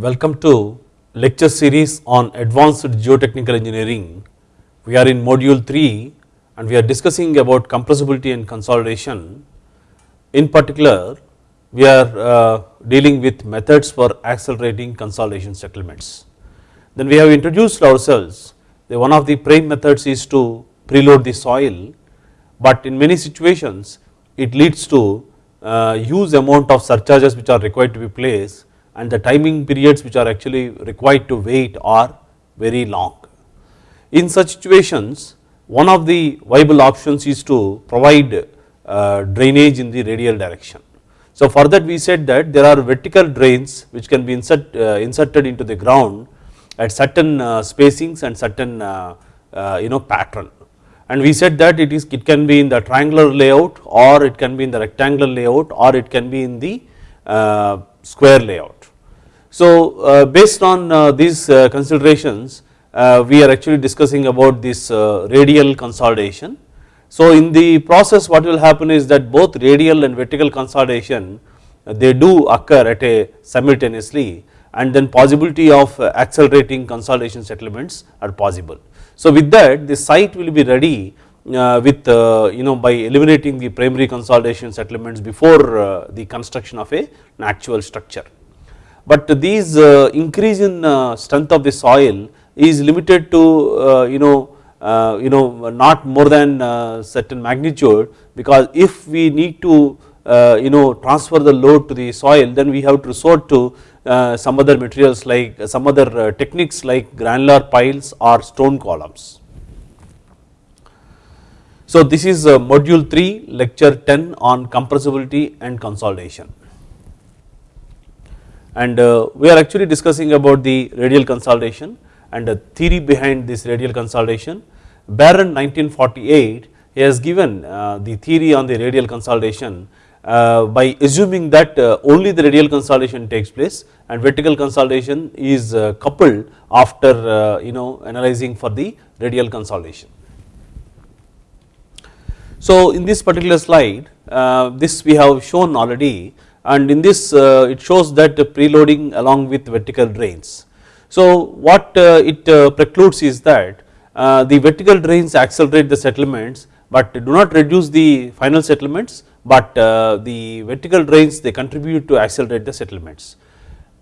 Welcome to lecture series on advanced geotechnical engineering. We are in module 3 and we are discussing about compressibility and consolidation. In particular, we are uh, dealing with methods for accelerating consolidation settlements. Then we have introduced ourselves, the one of the prime methods is to preload the soil, but in many situations it leads to uh, huge amount of surcharges which are required to be placed and the timing periods which are actually required to wait are very long. In such situations one of the viable options is to provide uh, drainage in the radial direction. So for that we said that there are vertical drains which can be insert, uh, inserted into the ground at certain uh, spacings and certain uh, uh, you know pattern and we said that it is it can be in the triangular layout or it can be in the rectangular layout or it can be in the uh, square layout. So uh, based on uh, these considerations we are actually discussing about this radial consolidation. So in the process what will happen is that both radial and vertical consolidation they do occur at a simultaneously and then possibility of accelerating consolidation settlements are possible. So with that the site will be ready uh, with uh, you know by eliminating the primary consolidation settlements before uh, the construction of a an actual structure. But these uh, increase in uh, strength of the soil is limited to uh, you know you know not more than certain magnitude because if we need to you know transfer the load to the soil then we have to resort to uh, some other materials like uh, some other uh, techniques like granular piles or stone columns. So this is module 3 lecture 10 on compressibility and consolidation and we are actually discussing about the radial consolidation and the theory behind this radial consolidation. Barron 1948 has given the theory on the radial consolidation uh, by assuming that uh, only the radial consolidation takes place and vertical consolidation is uh, coupled after you know analyzing for the radial consolidation. So in this particular slide this we have shown already and in this it shows that preloading along with vertical drains. So what it precludes is that the vertical drains accelerate the settlements but do not reduce the final settlements but uh, the vertical drains they contribute to accelerate the settlements.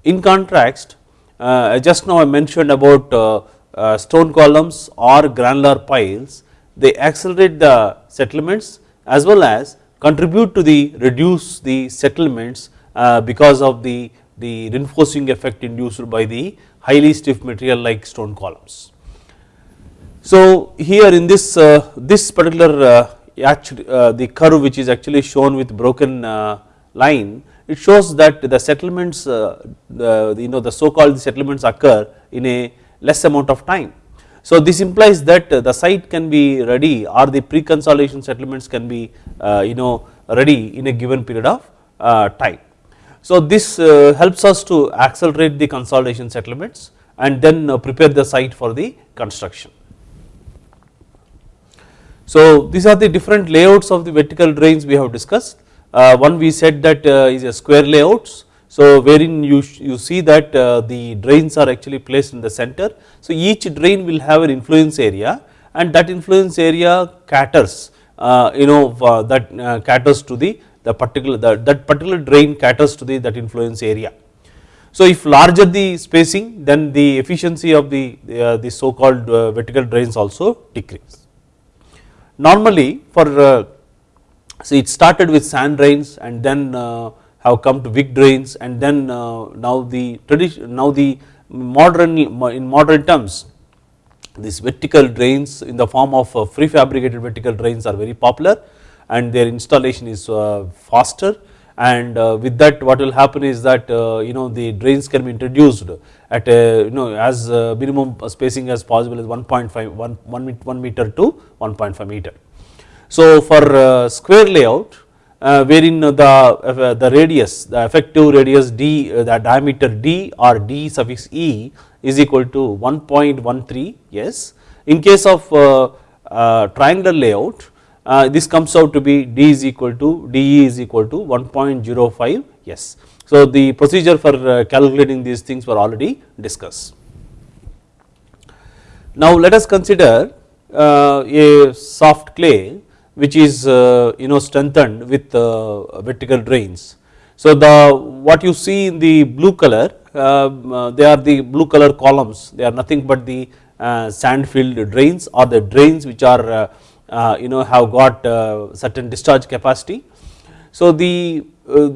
In contrast uh, just now I mentioned about uh, stone columns or granular piles they accelerate the settlements as well as contribute to the reduce the settlements because of the, the reinforcing effect induced by the highly stiff material like stone columns. So here in this, this particular actually uh, the curve which is actually shown with broken uh, line it shows that the settlements uh, the, you know the so called settlements occur in a less amount of time. So this implies that uh, the site can be ready or the pre-consolidation settlements can be uh, you know ready in a given period of uh, time. So this helps us to accelerate the consolidation settlements and then prepare the site for the construction. So these are the different layouts of the vertical drains we have discussed. Uh, one we said that uh, is a square layouts. So wherein you, you see that uh, the drains are actually placed in the center. So each drain will have an influence area and that influence area caters uh, you know that uh, caters to the, the particular that particular drain caters to the that influence area. So if larger the spacing then the efficiency of the, uh, the so called vertical drains also decrease. Normally for uh, so it started with sand drains and then uh, have come to big drains and then uh, now the tradition now the modern in modern terms these vertical drains in the form of prefabricated vertical drains are very popular and their installation is faster and with that what will happen is that you know the drains can be introduced at a you know as minimum spacing as possible as 1.5 1, 1, 1 meter to 1.5 meter. So for uh, square layout uh, wherein the, uh, the radius the effective radius d the diameter d or d suffix e is equal to 1.13 yes. In case of triangular layout this comes out to be d is equal to d e is equal to 1.05 yes. So, the procedure for uh, calculating these things were already discussed. Now, let us consider uh, a soft clay which is uh, you know strengthened with uh, vertical drains. So, the what you see in the blue color um, uh, they are the blue color columns they are nothing but the uh, sand filled drains or the drains which are uh, uh, you know have got certain discharge capacity. So, the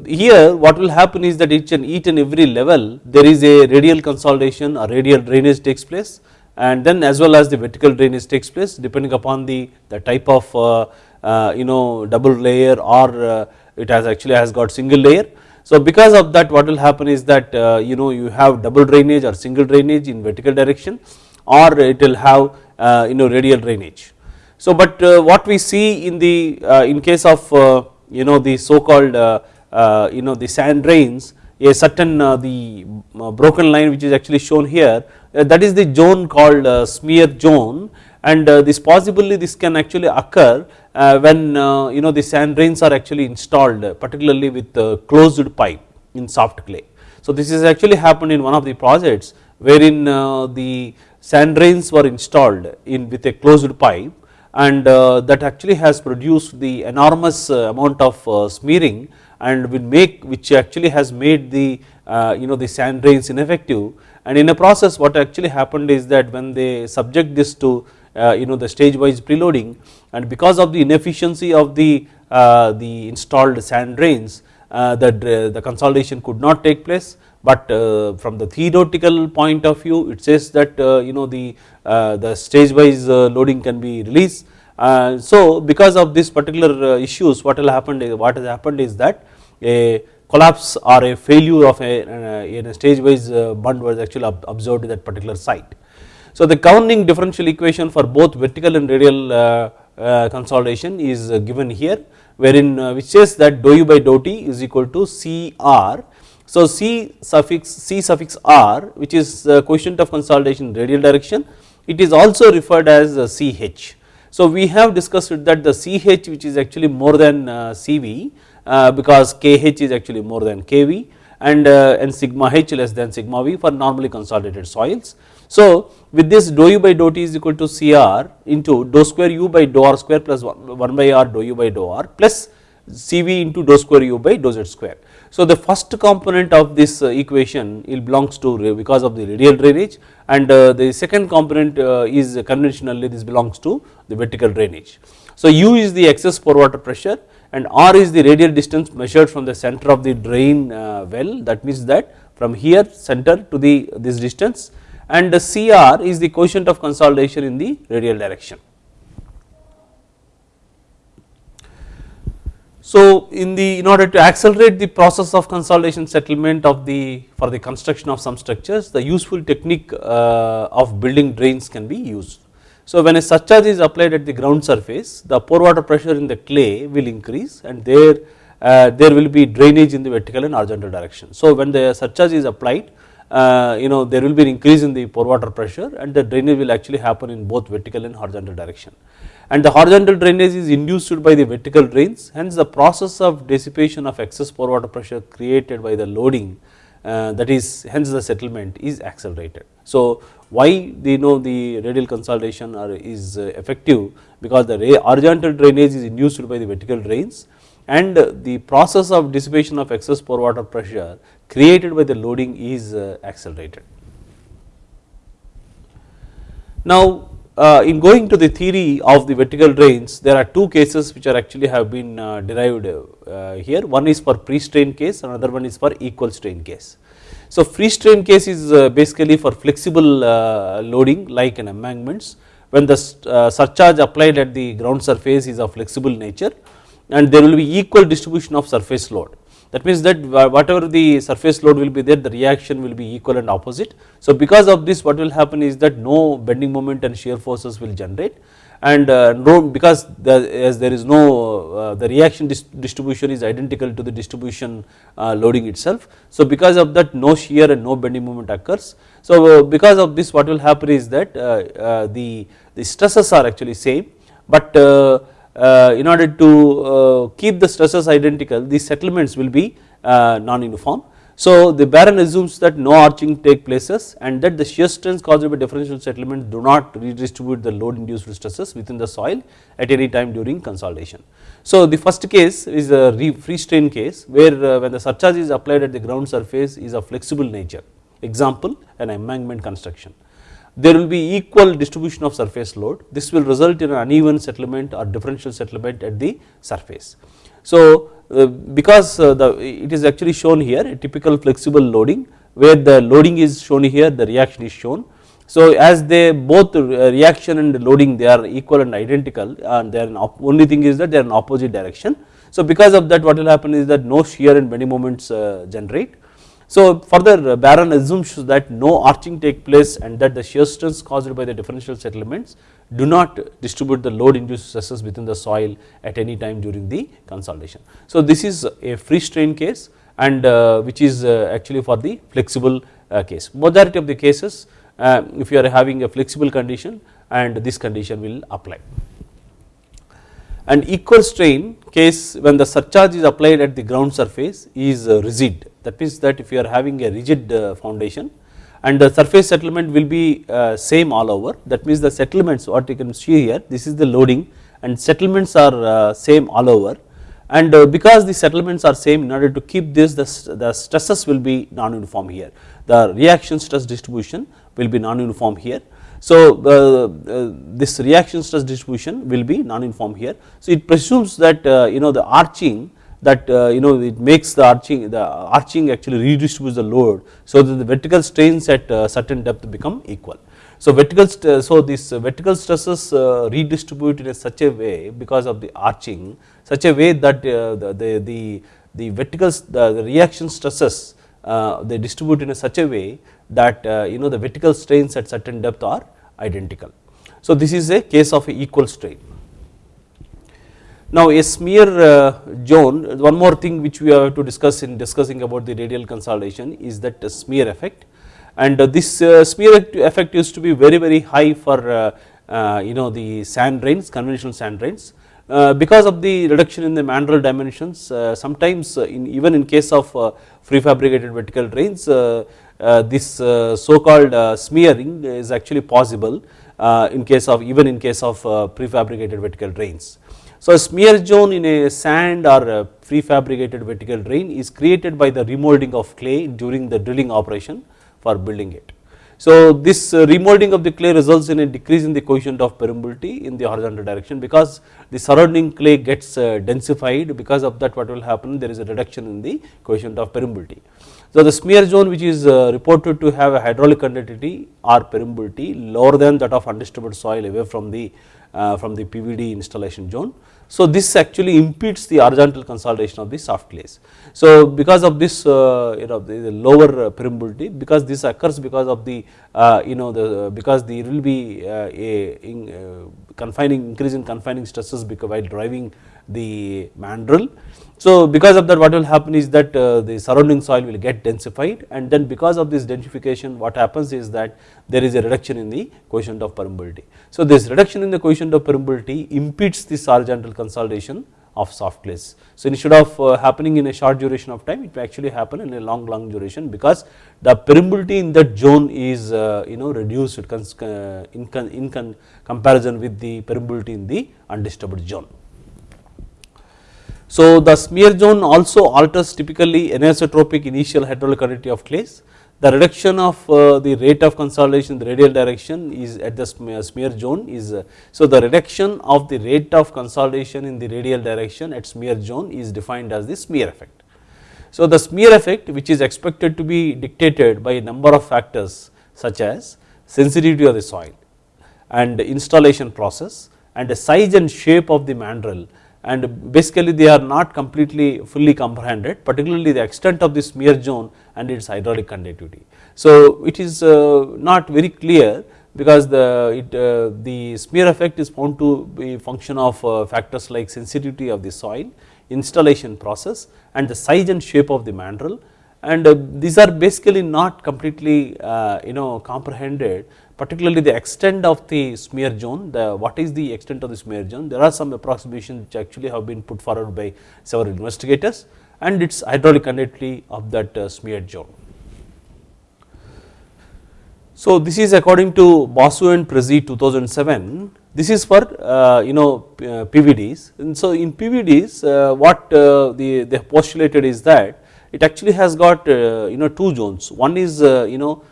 here what will happen is that each and each and every level there is a radial consolidation or radial drainage takes place and then as well as the vertical drainage takes place depending upon the, the type of Uh, you know double layer or uh, it has actually has got single layer. So because of that what will happen is that uh, you know you have double drainage or single drainage in vertical direction or it will have uh, you know radial drainage. So but what we see in the in case of you know the so called you know the sand drains a certain the broken line which is actually shown here that is the zone called smear zone and this possibly this can actually occur uh, when uh, you know the sand drains are actually installed particularly with closed pipe in soft clay. So this is actually happened in one of the projects wherein uh, the sand drains were installed in with a closed pipe and that actually has produced the enormous amount of smearing and will make which actually has made the you know the sand drains ineffective and in a process what actually happened is that when they subject this to uh, Uh, you know the stage wise preloading. And because of the inefficiency of the uh, the installed sand drains uh, the, the consolidation could not take place. But uh, from the theoretical point of view it says that uh, you know the the stage wise loading can be released. So because of this particular issues what will happen what has happened is that a collapse or a failure of a, a stage wise bund was actually observed at that particular site. So the governing differential equation for both vertical and radial uh, uh, consolidation is uh, given here wherein which says that dou u by dou t is equal to C r. So C suffix C suffix r which is coefficient of consolidation radial direction it is also referred as CH. So we have discussed that the CH which is actually more than CV because KH is actually more than KV and, and sigma H less than sigma V for normally consolidated soils. So with this dou u by dou t is equal to Cr into dou square u by dou r square plus 1 by r dou u by dou r plus Cv into dou square u by dou z square. So the first component of this uh, equation it belongs to because of the radial drainage and uh, the second component uh, is conventionally this belongs to the vertical drainage. So u is the excess pore water pressure and r is the radial distance measured from the center of the drain well that means that from here center to the this distance and the Cr is the coefficient of consolidation in the radial direction. So in the in order to accelerate the process of consolidation settlement of the for the construction of some structures the useful technique uh, of building drains can be used. So when a surcharge is applied at the ground surface the pore water pressure in the clay will increase and there uh, there will be drainage in the vertical and horizontal direction. So when the surcharge is applied uh, you know there will be an increase in the pore water pressure and the drainage will actually happen in both vertical and horizontal direction. And the horizontal drainage is induced by the vertical drains hence the process of dissipation of excess pore water pressure created by the loading uh, that is hence the settlement is accelerated. So why they know the radial consolidation are, is uh, effective because the horizontal drainage is induced by the vertical drains and the process of dissipation of excess pore water pressure created by the loading is uh, accelerated. Now uh, in going to the theory of the vertical drains there are two cases which are actually have been uh, derived here one is for free strain case another one is for equal strain case. So free strain case is basically for flexible loading like in embankments when the surcharge applied at the ground surface is of flexible nature and there will be equal distribution of surface load that means that whatever the surface load will be there the reaction will be equal and opposite. So because of this what will happen is that no bending moment and shear forces will generate and uh, no because the, as there is no uh, the reaction dis distribution is identical to the distribution uh, loading itself. So because of that no shear and no bending moment occurs. So because of this what will happen is that the, the stresses are actually same but uh, in order to uh, keep the stresses identical these settlements will be uh, non-uniform. So, the Barron assumes that no arching take places and that the shear strengths caused by differential settlement do not redistribute the load induced stresses within the soil at any time during consolidation. So, the first case is a free strain case where uh, when the surcharge is applied at the ground surface is of flexible nature example an embankment construction. There will be equal distribution of surface load this will result in an uneven settlement or differential settlement at the surface. So, uh, because uh, the it is actually shown here a typical flexible loading where the loading is shown here the reaction is shown. So as they both uh, reaction and loading they are equal and identical and they are only thing is that they are in opposite direction. So because of that what will happen is that no shear and bending moments generate so further Barron assumes that no arching take place and that the shear stress caused by the differential settlements do not distribute the load induced stresses within the soil at any time during the consolidation. So this is a free strain case and uh, which is uh, actually for the flexible uh, case. Majority of the cases uh, if you are having a flexible condition and this condition will apply. And equal strain case when the surcharge is applied at the ground surface is uh, rigid that means that if you are having a rigid uh, foundation and the surface settlement will be uh, same all over. That means the settlements what you can see here this is the loading and settlements are uh, same all over. And because the settlements are same in order to keep this the, stresses will be non-uniform here. The reaction stress distribution will be non-uniform here. So this reaction stress distribution will be non-uniform here. So it presumes that you know the arching that uh, you know it makes the arching the arching actually redistributes the load so that the vertical strains at uh, certain depth become equal. So vertical so these vertical stresses uh, redistribute in a such a way because of the arching such a way that the, the, the, the vertical the, the reaction stresses they distribute in a such a way that you know the vertical strains at certain depth are identical. So this is a case of a equal strain. Now a smear uh, zone, one more thing which we have to discuss in discussing about the radial consolidation is that smear effect and uh, this uh, smear effect used to be very very high for uh, uh, you know the sand drains conventional sand drains. Uh, because of the reduction in the mandrel dimensions sometimes in even in case of prefabricated vertical drains this so called smearing is actually possible in case of even in case of prefabricated vertical drains. So a smear zone in a sand or a prefabricated vertical drain is created by the remolding of clay during the drilling operation for building it. So this uh, remolding of the clay results in a decrease in the coefficient of permeability in the horizontal direction because the surrounding clay gets uh, densified because of that what will happen there is a reduction in the coefficient of permeability. So the smear zone which is uh, reported to have a hydraulic conductivity or permeability lower than that of undisturbed soil away from the from the PVD installation zone so this actually impedes the horizontal consolidation of the soft clays. So because of this uh, you know the, the lower permeability because this occurs because of the uh, you know the because there will be uh, a in, uh, confining increase in confining stresses because while driving the mandrel. So because of that what will happen is that uh, the surrounding soil will get densified and then because of this densification what happens is that there is a reduction in the coefficient of permeability. So this reduction in the coefficient of permeability impedes this horizontal consolidation of soft clays. So instead of uh, happening in a short duration of time it may actually happen in a long long duration because the permeability in that zone is uh, you know reduced uh, in, in comparison with the permeability in the undisturbed zone. So the smear zone also alters typically anisotropic initial hydraulic conductivity of clays the reduction of uh, the rate of consolidation in the radial direction is at the smear zone is uh, so the reduction of the rate of consolidation in the radial direction at smear zone is defined as the smear effect. So the smear effect which is expected to be dictated by a number of factors such as sensitivity of the soil and installation process and the size and shape of the mandrel and basically they are not completely fully comprehended particularly the extent of the smear zone and its hydraulic conductivity. So it is uh, not very clear because the it, uh, the smear effect is found to be function of uh, factors like sensitivity of the soil, installation process and the size and shape of the mandrel and these are basically not completely you know comprehended particularly the extent of the smear zone, the what is the extent of the smear zone, there are some approximations which actually have been put forward by several investigators and it is hydraulic conductivity of that uh, smeared zone. So, this is according to Basu and Prezzi 2007 this is for uh, you know uh, PVDs and so in PVDs uh, what uh, the they have postulated is that it actually has got uh, you know two zones. One is you know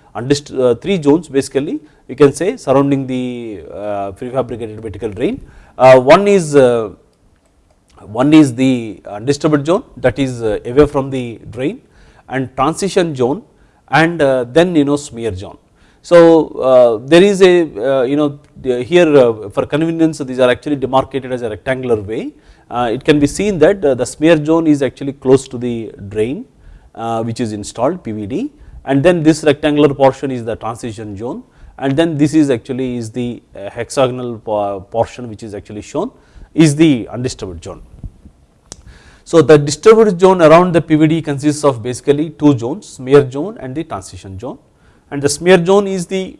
three zones basically you can say surrounding the prefabricated vertical drain. One is one is the undisturbed zone that is away from the drain and transition zone and then you know smear zone. So, uh, there is a uh, you know here uh, for convenience these are actually demarcated as a rectangular way. Uh, it can be seen that uh, the smear zone is actually close to the drain uh, which is installed PVD and then this rectangular portion is the transition zone and then this is actually is the hexagonal portion which is actually shown is the undisturbed zone. So, the disturbed zone around the PVD consists of basically two zones smear zone and the transition zone and the smear zone is the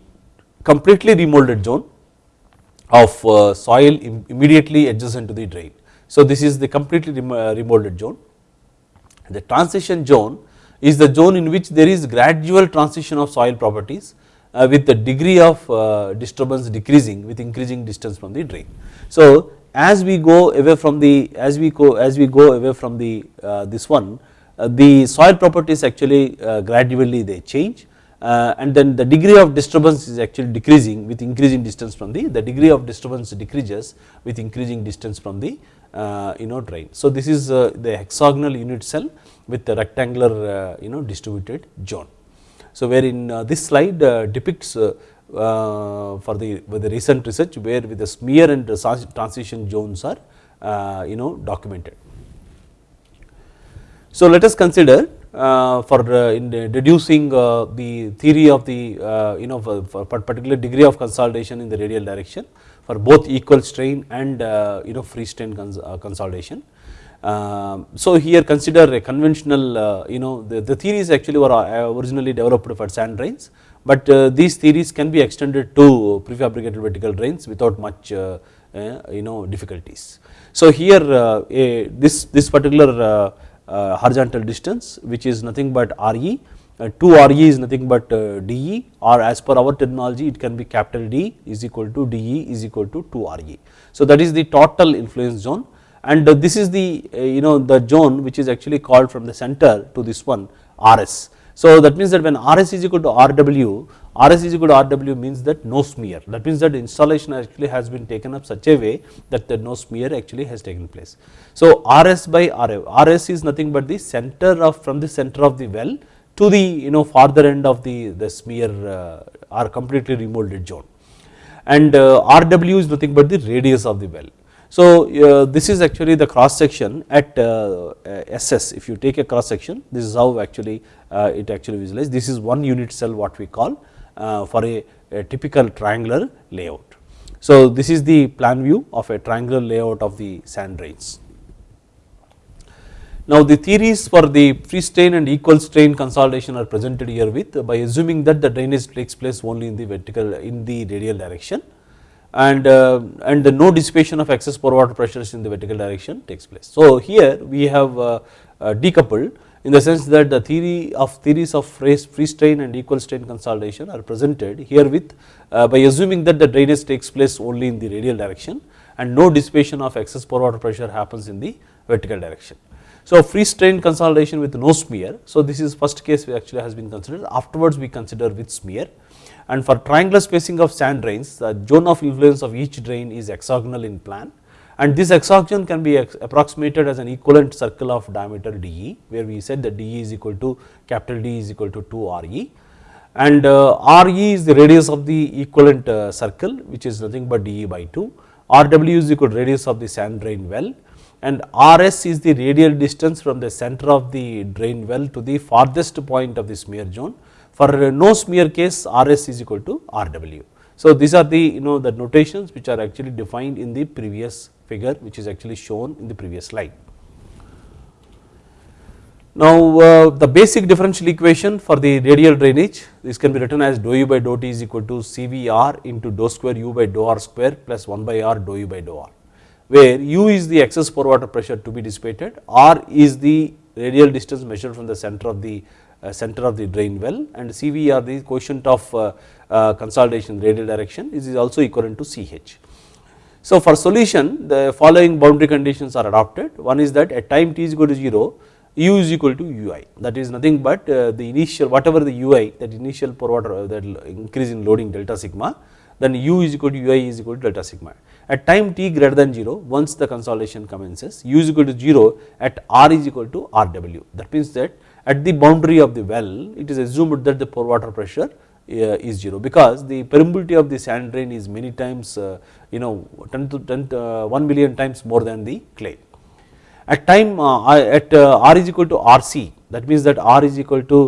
completely remolded zone of uh, soil immediately adjacent to the drain. So, this is the completely uh, remolded zone. The transition zone is the zone in which there is gradual transition of soil properties uh, with the degree of uh, disturbance decreasing with increasing distance from the drain. So, as we go away from the as we go as we go away from the uh, this one uh, the soil properties actually gradually they change uh, and then the degree of disturbance is actually decreasing with increasing distance from the the degree of disturbance decreases with increasing distance from the uh, you know drain. So, this is uh, the hexagonal unit cell with the rectangular uh, you know distributed zone. So, where in uh, this slide uh, depicts for the with the recent research where with the smear and transition zones are you know documented. So, let us consider uh, for uh, in deducing uh, the theory of the you know for, for, particular degree of consolidation in the radial direction for both equal strain and you know free strain cons consolidation. Um, so here consider a conventional uh, you know the, the theories actually were uh, originally developed for sand drains, but uh, these theories can be extended to prefabricated vertical drains without much you know difficulties. So here a, this this particular uh, horizontal distance which is nothing but Re, uh, 2 Re is nothing but uh, De or as per our terminology it can be capital D is equal to De is equal to 2 Re. So that is the total influence zone and this is the you know the zone which is actually called from the center to this one Rs. So that means that when Rs is equal to Rw, Rs is equal to Rw means that no smear that means that installation actually has been taken up such a way that the no smear actually has taken place. So Rs by Rf, Rs is nothing but the center of from the center of the well to the you know farther end of the, the smear uh, or completely remolded zone and uh, Rw is nothing but the radius of the well. So uh, this is actually the cross section at uh, SS if you take a cross section this is how actually uh, it actually visualize this is one unit cell what we call uh, for a, a, typical triangular layout. So this is the plan view of a triangular layout of the sand drains. Now the theories for the free strain and equal strain consolidation are presented here with by assuming that the drainage takes place only in the vertical in the radial direction and uh, and the no dissipation of excess pore water pressures in the vertical direction takes place. So here we have uh, uh, decoupled in the sense that the theory of theories of free strain and equal strain consolidation are presented here with uh, by assuming that the drainage takes place only in the radial direction and no dissipation of excess pore water pressure happens in the vertical direction. So free strain consolidation with no smear. So this is first case we actually has been considered. Afterwards we consider with smear. And for triangular spacing of sand drains the zone of influence of each drain is hexagonal in plan. And this hexagon can be approximated as an equivalent circle of diameter dE where we said that dE is equal to capital D is equal to 2 Re and uh, Re is the radius of the equivalent uh, circle which is nothing but dE by 2, Rw is equal to radius of the sand drain well and Rs is the radial distance from the center of the drain well to the farthest point of the smear zone for no smear case Rs is equal to Rw. So these are the you know the notations which are actually defined in the previous figure which is actually shown in the previous slide. Now uh, the basic differential equation for the radial drainage this can be written as dou u by dou t is equal to CVR into dou square u by dou r square plus 1 by r dou u by dou r where u is the excess pore water pressure to be dissipated, r is the radial distance measured from the center of the uh, center of the drain well and CV are the coefficient of uh, uh, consolidation radial direction this is also equivalent to CH. So, for solution the following boundary conditions are adopted one is that at time t is equal to 0 u is equal to ui that is nothing but uh, the initial whatever the ui that initial pore water uh, that increase in loading delta sigma then u is equal to ui is equal to delta sigma. At time t greater than 0 once the consolidation commences u is equal to 0 at r is equal to rw that means that at the boundary of the well it is assumed that the pore water pressure uh, is 0 because the permeability of the sand drain is many times uh, you know 10 to 10 uh, 1 million times more than the clay. At time at r is equal to rc that means that r is equal to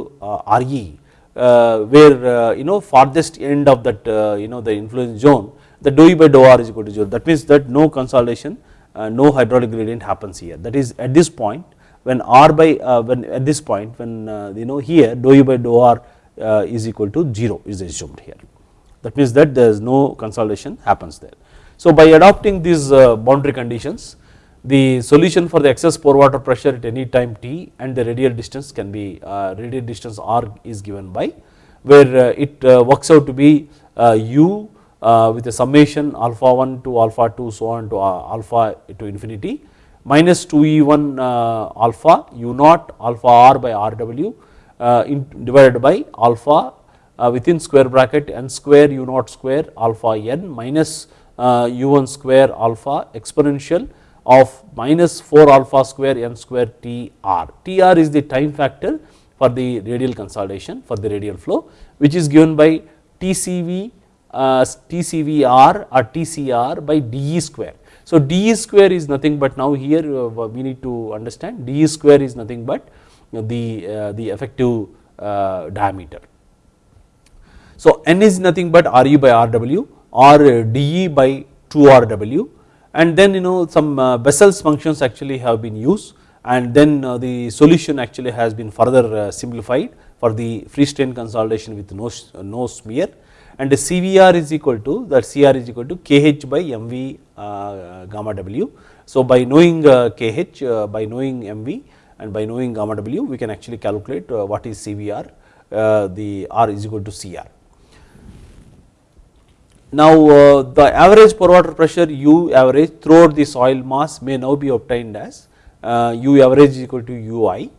re where you know farthest end of that you know the influence zone the dou e by dou r is equal to 0 that means that no consolidation no hydraulic gradient happens here. That is at this point when r by uh, when at this point when uh, you know here dou u by dou r uh, is equal to 0 is assumed here. That means that there is no consolidation happens there. So by adopting these boundary conditions the solution for the excess pore water pressure at any time t and the radial distance can be radial distance r is given by where it works out to be u with a summation alpha 1 to alpha 2 so on to alpha to infinity minus 2E1 uh, alpha U naught alpha r by Rw uh, divided by alpha uh, within square bracket n square U naught square alpha n minus U1 square alpha exponential of minus 4 alpha square n square Tr. Tr is the time factor for the radial consolidation for the radial flow which is given by TCV, uh, TCVR or TCR by dE square so d square is nothing but now here uh, we need to understand d square is nothing but the, uh, the effective uh, diameter. So n is nothing but RU by Rw or dE by 2Rw and then you know some Bessel's functions actually have been used and then the solution actually has been further simplified for the free strain consolidation with no, no smear and the CVR is equal to that CR is equal to KH by MV uh, gamma W. So by knowing uh, KH uh, by knowing MV and by knowing gamma W we can actually calculate what is CVR the R is equal to CR. Now the average pore water pressure U average throughout the soil mass may now be obtained as U average is equal to UI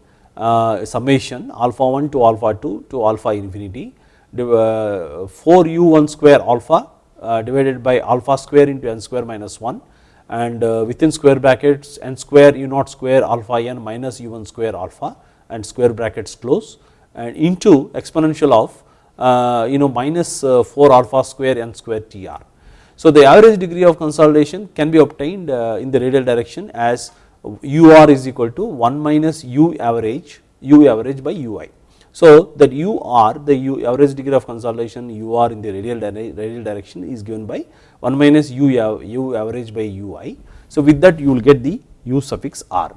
summation alpha 1 to alpha 2 to alpha infinity 4 u 1 square alpha uh, divided by alpha square into n square minus 1 and uh, within square brackets n square u naught square alpha n minus u 1 square alpha and square brackets close and into exponential of uh, you know minus 4 alpha square n square tr. So the average degree of consolidation can be obtained in the radial direction as ur is equal to 1 minus u average u average by ui. So that u r the u average degree of consolidation u r in the radial, radial direction is given by 1 minus u, u average by u i. So with that you will get the u suffix r.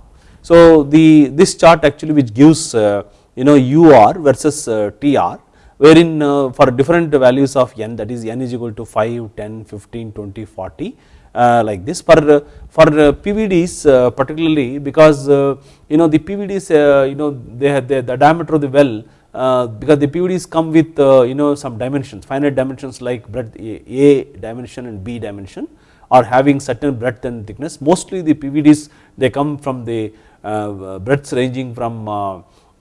So the this chart actually which gives uh, you know u r versus uh, t r wherein uh, for different values of n that is n is equal to 5, 10, 15, 20, 40 uh, like this for uh, for uh, PVDs particularly because you know the PVDs you know they have the, the diameter of the well because the PVDs come with you know some dimensions finite dimensions like breadth A dimension and B dimension or having certain breadth and thickness mostly the PVDs they come from the breadths ranging from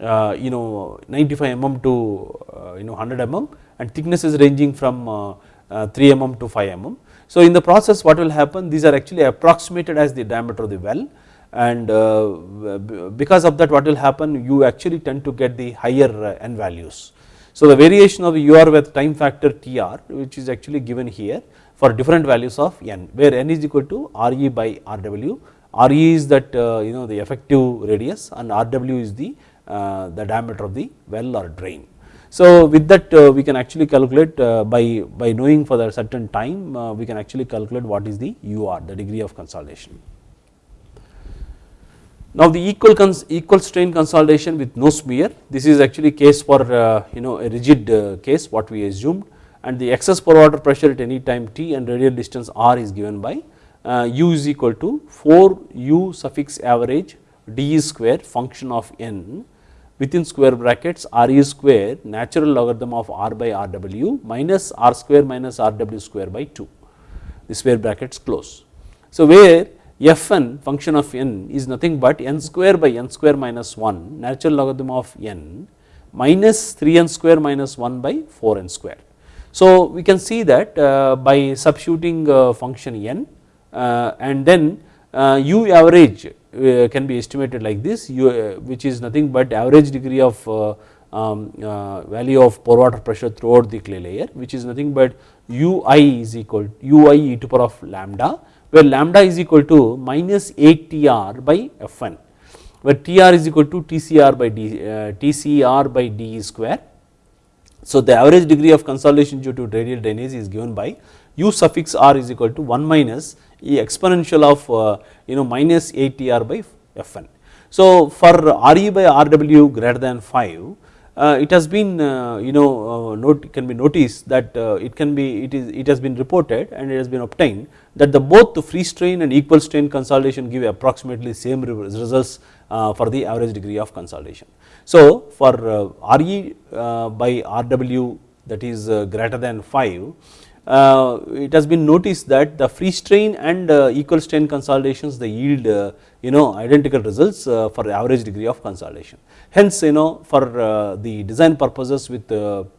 uh, you know 95 mm to uh, you know 100 mm and thicknesses ranging from uh, 3 mm to 5 mm. So in the process what will happen these are actually approximated as the diameter of the well and uh, because of that what will happen you actually tend to get the higher uh, n values. So the variation of UR with time factor TR which is actually given here for different values of n where n is equal to RE by RW, RE is that uh, you know the effective radius and RW is the, the diameter of the well or drain. So with that uh, we can actually calculate uh, by, by knowing for a certain time uh, we can actually calculate what is the UR the degree of consolidation. Now the equal, equal strain consolidation with no smear this is actually case for you know a rigid case what we assumed and the excess pore water pressure at any time t and radial distance r is given by u is equal to 4 u suffix average d square function of n within square brackets r e square natural logarithm of r by r w minus r square minus r w square by 2 the square brackets close. So, where f n function of n is nothing but n square by n square minus 1 natural logarithm of n minus 3 n square minus 1 by 4 n square. So, we can see that uh, by substituting uh, function n uh, and then u average can be estimated like this u, which is nothing but average degree of um, value of pore water pressure throughout the clay layer which is nothing but ui is equal ui e to power of lambda where lambda is equal to minus 8 tr by fn where tr is equal to tcr by d uh, tcr by d square. So, the average degree of consolidation due to radial drainage is given by u suffix r is equal to 1 minus e exponential of uh, you know minus 8 tr by fn. So, for re by rw greater than 5 uh, it has been uh, you know uh, note can be noticed that it can be it is it has been reported and it has been obtained that the both the free strain and equal strain consolidation give approximately same results for the average degree of consolidation. So, for Re by Rw that is greater than 5 uh, it has been noticed that the free strain and uh, equal strain consolidations they yield uh, you know identical results for the average degree of consolidation. Hence you know for the design purposes with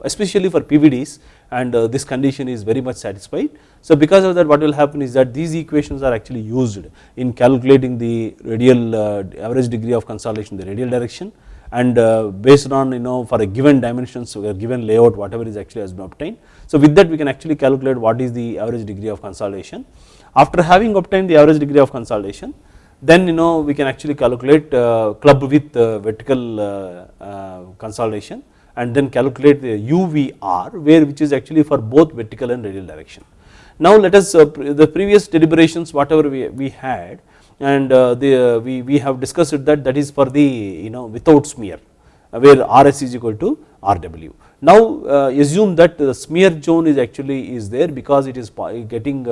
especially for PVDs and this condition is very much satisfied. So because of that what will happen is that these equations are actually used in calculating the radial average degree of consolidation the radial direction and uh, based on you know for a given dimensions or given layout whatever is actually has been obtained. So with that we can actually calculate what is the average degree of consolidation. After having obtained the average degree of consolidation then you know we can actually calculate uh, club with uh, vertical uh, uh, consolidation and then calculate the UVR where which is actually for both vertical and radial direction. Now let us uh, the previous deliberations whatever we, we had and uh, the, we, we have discussed that that is for the you know without smear Uh, where RS is equal to RW. Now uh, assume that the smear zone is actually is there because it is uh, getting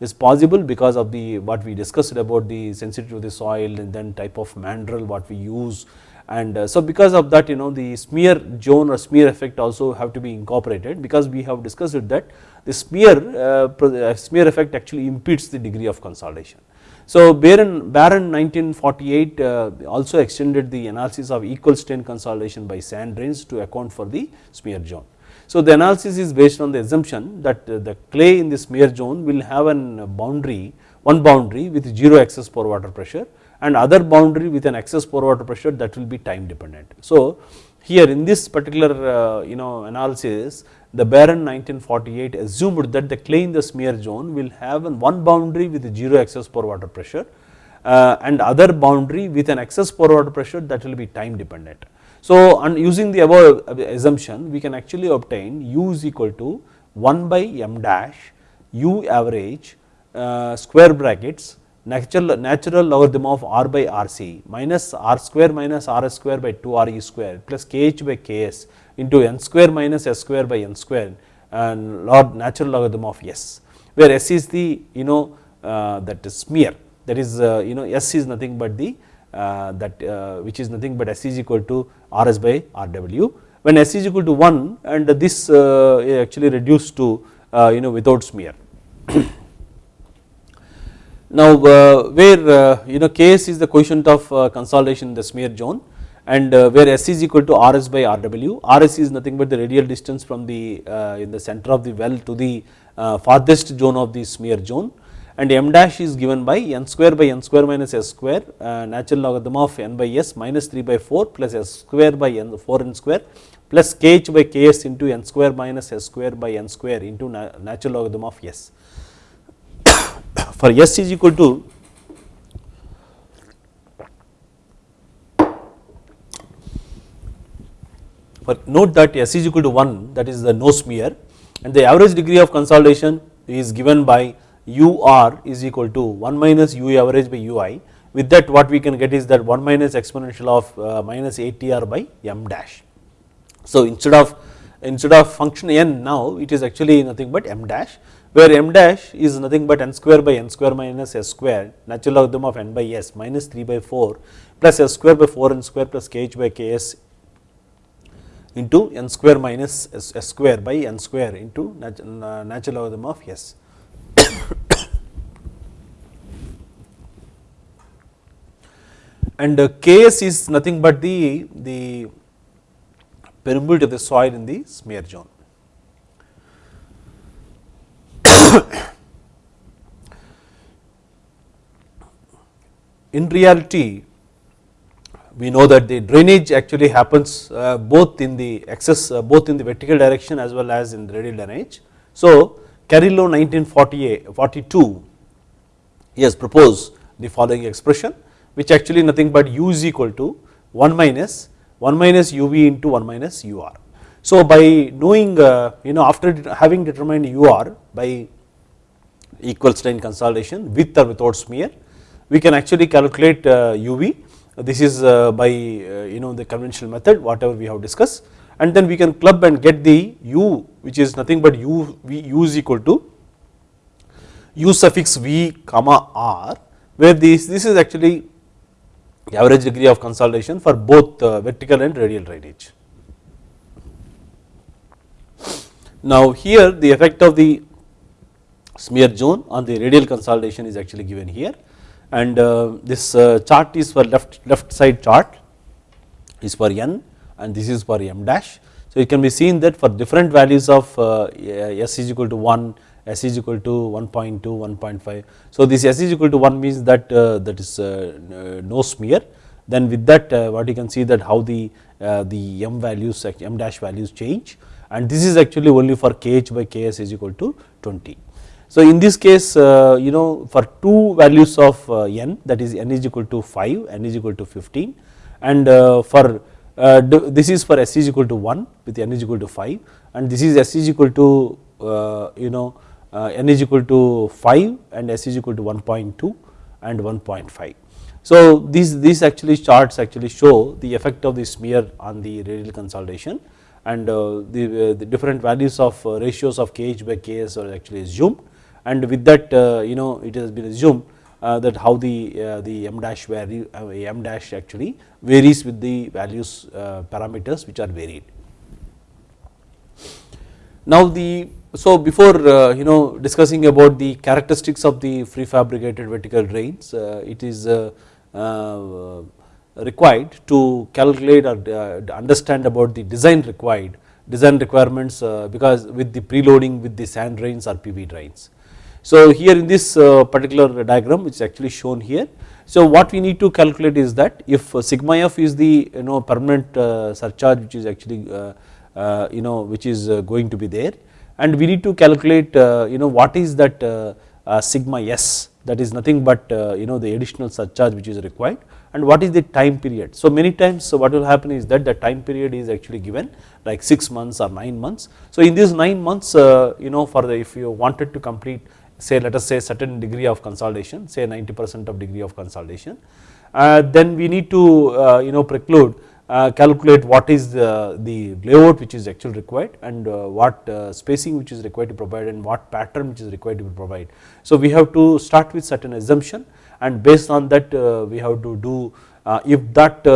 is possible because of the what we discussed about the sensitivity of the soil and then type of mandrel what we use and uh, so because of that you know the smear zone or smear effect also have to be incorporated because we have discussed that the smear uh, smear effect actually impedes the degree of consolidation. So Barron, Barron 1948 uh, also extended the analysis of equal strain consolidation by sand drains to account for the smear zone. So the analysis is based on the assumption that uh, the clay in the smear zone will have an boundary, one boundary with 0 excess pore water pressure and other boundary with an excess pore water pressure that will be time dependent. So here in this particular uh, you know analysis the Barron 1948 assumed that the clay in the smear zone will have one boundary with 0 excess pore water pressure uh, and other boundary with an excess pore water pressure that will be time dependent. So using the above assumption we can actually obtain u is equal to 1 by m dash u average uh, square brackets natural, natural logarithm of r by rc minus r square minus r square by 2 re square plus kh by ks into n square minus s square by n square and log natural logarithm of s where s is the you know uh, that is smear. That is uh, you know s is nothing but the uh, that uh, which is nothing but s is equal to rs by rw when s is equal to 1 and this uh, actually reduced to uh, you know without smear. now where you know ks is the coefficient of consolidation in the smear zone and uh, where S is equal to RS by RW, RS is nothing but the radial distance from the uh, in the center of the well to the uh, farthest zone of the smear zone and m dash is given by n square by n square minus s square natural logarithm of n by s minus 3 by 4 plus s square by n 4 n square plus kh by ks into n square minus s square by n square into natural logarithm of s. For s is equal to but note that S is equal to 1 that is the no smear and the average degree of consolidation is given by UR is equal to 1 minus U average by UI with that what we can get is that 1 minus exponential of uh, minus 8TR by M dash. So instead of instead of function n now it is actually nothing but M dash where m dash is nothing but n square by n square minus s square natural logarithm of n by s minus 3 by 4 plus s square by 4 n square plus kh by ks into n square minus s, s square by n square into natural logarithm of s. and uh, Ks is nothing but the, the permeability of the soil in the smear zone. in reality we know that the drainage actually happens uh, both in the excess uh, both in the vertical direction as well as in the radial drainage. So, Carrillo 1942 he has proposed the following expression which actually nothing but u is equal to 1 minus 1 minus uv into 1 minus ur. So, by knowing uh, you know after having determined ur by equal strain consolidation with or without smear, we can actually calculate uv. This is uh, by uh, you know the conventional method whatever we have discussed and then we can club and get the u which is nothing but u, v, u is equal to u suffix v comma r where this, this is actually the average degree of consolidation for both uh, vertical and radial drainage. Now here the effect of the smear zone on the radial consolidation is actually given here and uh, this uh, chart is for left left side chart is for n and this is for m dash. So it can be seen that for different values of uh, s is equal to 1 s is equal to 1.2, 1.5. So this s is equal to 1 means that that is no smear then with that what you can see that how the the m values m dash values change and this is actually only for kh by ks is equal to 20. So in this case you know for two values of n that is n is equal to 5 n is equal to 15 and for uh, this is for s is equal to 1 with n is equal to 5 and this is s is equal to uh, you know uh, n is equal to 5 and s is equal to 1.2 and 1.5. So these, these actually charts actually show the effect of the smear on the radial consolidation and uh, the, uh, the, different values of uh, ratios of kh by ks are actually assumed and with that uh, you know it has been assumed uh, that how the, uh, the m dash value m dash actually varies with the values parameters which are varied. Now the so before uh, you know discussing about the characteristics of the prefabricated vertical drains, uh, it is uh, required to calculate or understand about the design required design requirements because with the preloading with the sand drains or PV drains. So here in this uh, particular diagram which is actually shown here. So what we need to calculate is that if uh, sigma f is the you know permanent uh, surcharge which is actually you know which is going to be there and we need to calculate uh, you know what is that uh, uh, sigma s that is nothing but you know the additional surcharge which is required and what is the time period. So many times so what will happen is that the time period is actually given like 6 months or 9 months. So in these 9 months you know for the if you wanted to complete say let us say certain degree of consolidation say 90 percent of degree of consolidation uh, then we need to uh, you know preclude uh, calculate what is the, the, layout which is actually required and uh, what uh, spacing which is required to provide and what pattern which is required to provide. So we have to start with certain assumption and based on that we have to do if that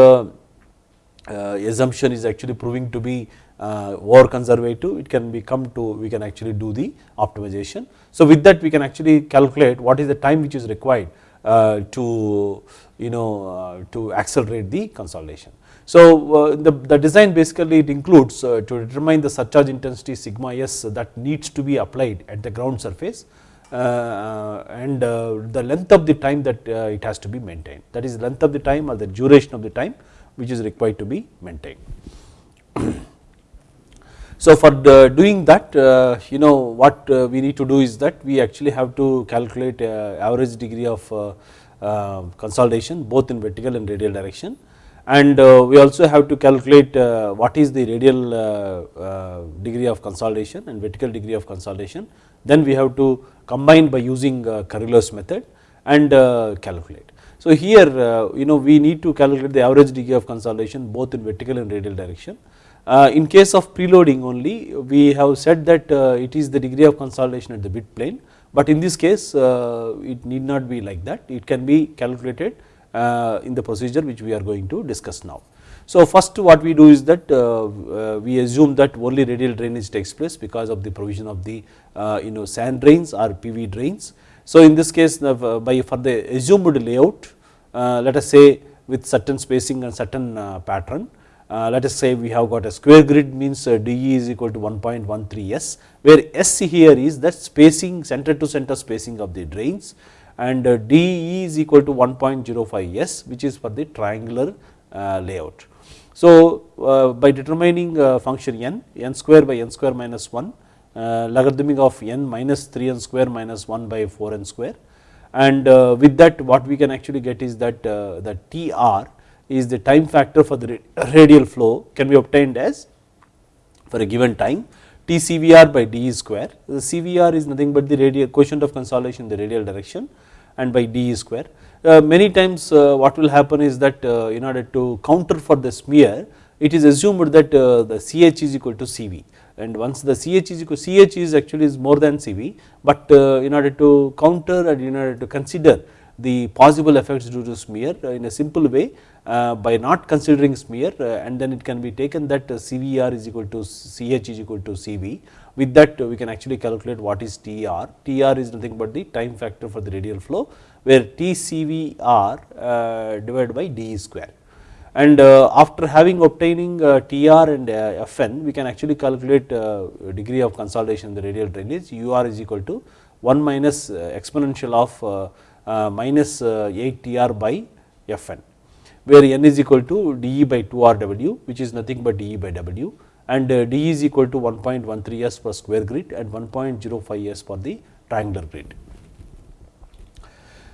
assumption is actually proving to be uh, over conservative it can become to we can actually do the optimization. So with that we can actually calculate what is the time which is required uh, to you know uh, to accelerate the consolidation. So uh, the, the design basically it includes uh, to determine the surcharge intensity sigma s that needs to be applied at the ground surface uh, and the length of the time that it has to be maintained that is length of the time or the duration of the time which is required to be maintained. So for doing that uh, you know what uh, we need to do is that we actually have to calculate uh, average degree of consolidation both in vertical and radial direction. And uh, we also have to calculate uh, what is the radial uh, degree of consolidation and vertical degree of consolidation. Then we have to combine by using Carrillo's method and calculate. So here you know we need to calculate the average degree of consolidation both in vertical and radial direction. Uh, in case of preloading only we have said that uh, it is the degree of consolidation at the bit plane, but in this case uh, it need not be like that it can be calculated uh, in the procedure which we are going to discuss now. So first what we do is that uh, uh, we assume that only radial drainage takes place because of the provision of the you know sand drains or PV drains. So in this case by for the assumed layout let us say with certain spacing and certain pattern uh, let us say we have got a square grid means uh, DE is equal to 1.13 S, where S here is that spacing center to center spacing of the drains and uh, DE is equal to 1.05 S which is for the triangular uh, layout. So, uh, by determining function n, n square by n square minus 1 logarithmic of n minus 3 n square minus 1 by 4 n square and with that what we can actually get is that the TR is the time factor for the radial flow can be obtained as for a given time T CVR by d square. The CVR is nothing but the radial coefficient of consolidation in the radial direction and by d square. Uh, many times uh, what will happen is that uh, in order to counter for the smear it is assumed that uh, the CH is equal to CV and once the CH is equal CH is actually is more than CV, but uh, in order to counter and in order to consider the possible effects due to smear uh, in a simple way uh, by not considering smear uh, and then it can be taken that uh, CVR is equal to CH is equal to CV. With that uh, we can actually calculate what is TR. TR is nothing but the time factor for the radial flow where TCVR uh, divided by d square. And after having obtaining TR and FN we can actually calculate degree of consolidation in the radial drainage UR is equal to 1 minus exponential of minus 8 TR by Fn where n is equal to dE by 2 RW which is nothing but dE by W and uh, dE is equal to 1.13 S per square grid and 1.05 S for the triangular grid.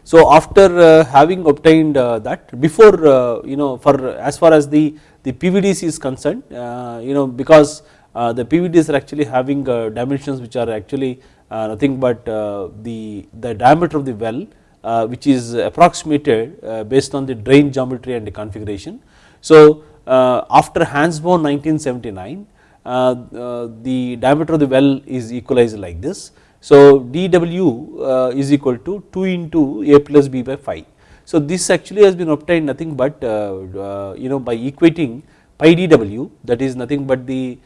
So after uh, having obtained uh, that before uh, you know for as far as the, the PVDs is concerned uh, you know because uh, the PVDs are actually having dimensions which are actually nothing but the, the diameter of the well uh, Uh, which is approximated uh, based on the drain geometry and the configuration. So, uh, after Hansbo 1979 uh, uh, the diameter of the well is equalized like this. So, dW is equal to 2 into A plus B by 5. So, this actually has been obtained nothing but you know by equating pi dW that is nothing but the